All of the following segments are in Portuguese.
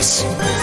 Deus.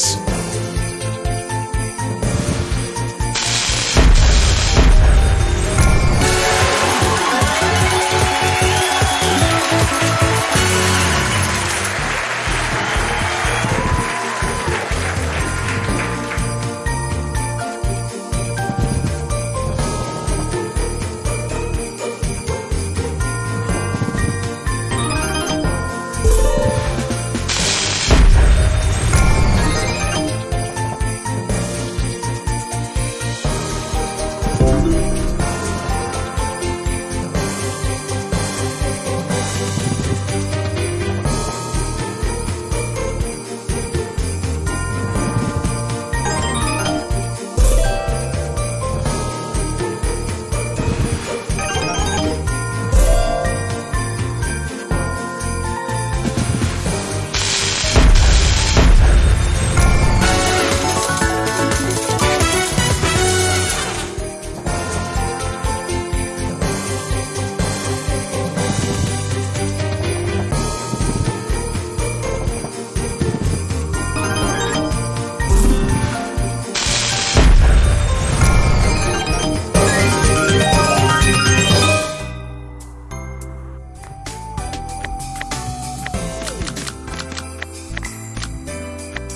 Isso.